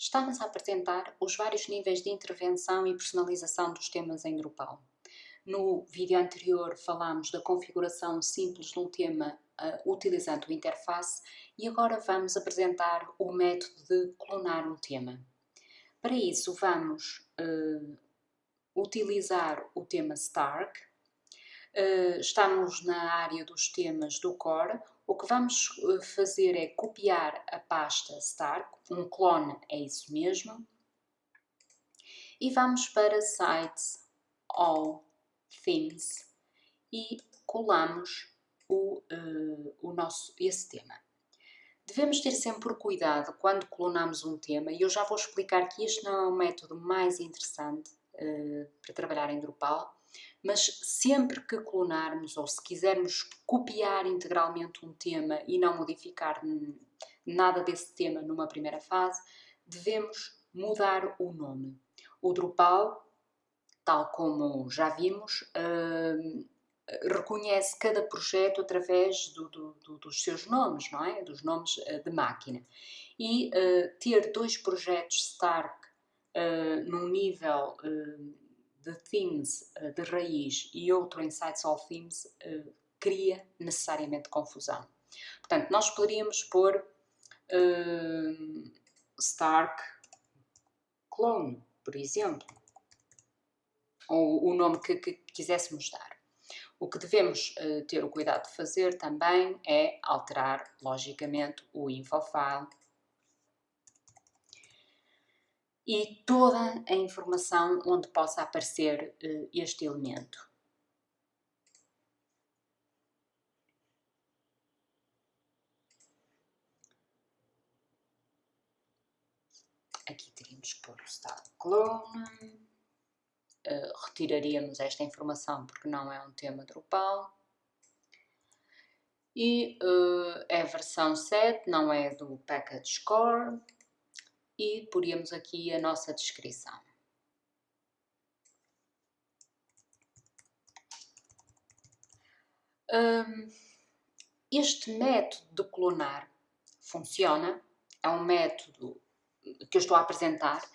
Estamos a apresentar os vários níveis de intervenção e personalização dos temas em Drupal. No vídeo anterior falámos da configuração simples de um tema uh, utilizando o interface e agora vamos apresentar o método de clonar um tema. Para isso vamos uh, utilizar o tema Stark, uh, estamos na área dos temas do core, o que vamos eh, fazer é copiar a pasta Stark, um clone é isso mesmo, e vamos para Sites, All, Themes e colamos o, uh, o nosso, esse tema. Devemos ter sempre cuidado quando clonamos um tema, e eu já vou explicar que este não é o método mais interessante uh, para trabalhar em Drupal, mas sempre que clonarmos ou se quisermos copiar integralmente um tema e não modificar nada desse tema numa primeira fase, devemos mudar o nome. O Drupal, tal como já vimos, uh, reconhece cada projeto através do, do, do, dos seus nomes, não é? Dos nomes uh, de máquina. E uh, ter dois projetos Stark num nível de themes uh, de raiz e outro em sites all themes uh, cria necessariamente confusão. Portanto, nós poderíamos pôr uh, Stark Clone, por exemplo, ou o nome que, que quiséssemos dar. O que devemos uh, ter o cuidado de fazer também é alterar, logicamente, o infofile e toda a informação onde possa aparecer uh, este elemento. Aqui teríamos que pôr o clone. Uh, retiraríamos esta informação porque não é um tema Drupal. E uh, é a versão 7, não é do package core e poríamos aqui a nossa descrição. Um, este método de clonar funciona, é um método que eu estou a apresentar,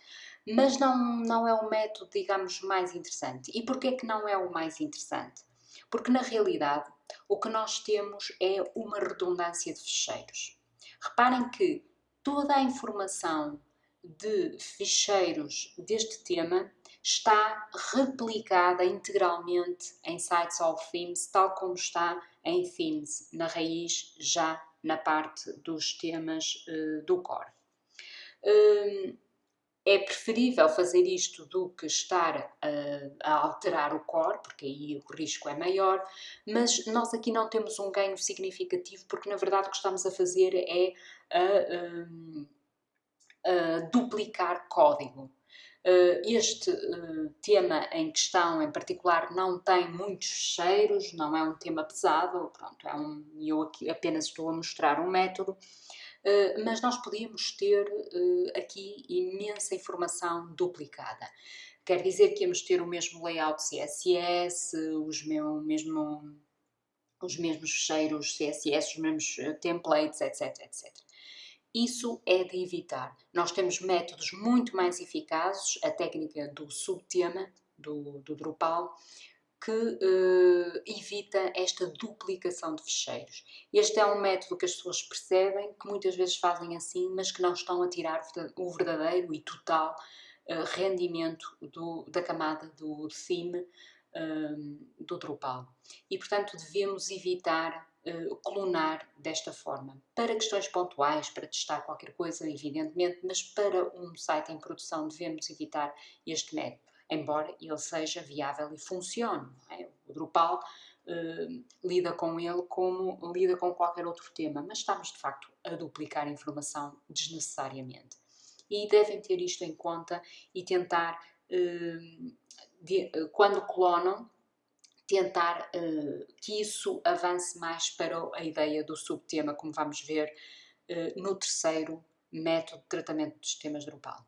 mas não, não é o método, digamos, mais interessante. E porquê que não é o mais interessante? Porque na realidade o que nós temos é uma redundância de ficheiros. Reparem que toda a informação de ficheiros deste tema está replicada integralmente em Sites of Themes, tal como está em Themes, na raiz, já na parte dos temas uh, do core. Uh, é preferível fazer isto do que estar a alterar o core, porque aí o risco é maior, mas nós aqui não temos um ganho significativo, porque na verdade o que estamos a fazer é a, uh, duplicar código. Uh, este uh, tema em questão em particular não tem muitos cheiros, não é um tema pesado, pronto, é um, eu aqui apenas estou a mostrar um método, uh, mas nós podíamos ter aqui imensa informação duplicada. Quer dizer que íamos ter o mesmo layout CSS, os, meu, mesmo, os mesmos cheiros CSS, os mesmos templates, etc, etc. Isso é de evitar. Nós temos métodos muito mais eficazes, a técnica do subtema, do, do Drupal, que uh, evita esta duplicação de ficheiros. Este é um método que as pessoas percebem, que muitas vezes fazem assim, mas que não estão a tirar o verdadeiro e total uh, rendimento do, da camada do theme uh, do Drupal. E, portanto, devemos evitar uh, clonar desta forma. Para questões pontuais, para testar qualquer coisa, evidentemente, mas para um site em produção devemos evitar este método, embora ele seja viável e funcione. É? O Drupal uh, lida com ele como lida com qualquer outro tema, mas estamos de facto a duplicar informação desnecessariamente. E devem ter isto em conta e tentar, uh, de, quando clonam, tentar uh, que isso avance mais para a ideia do subtema, como vamos ver uh, no terceiro método de tratamento dos temas Drupal.